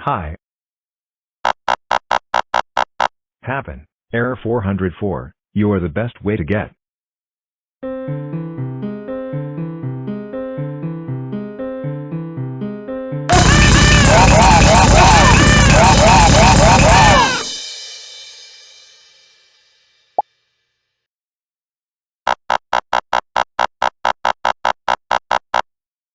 Hi. Happen. Error 404, you are the best way to get.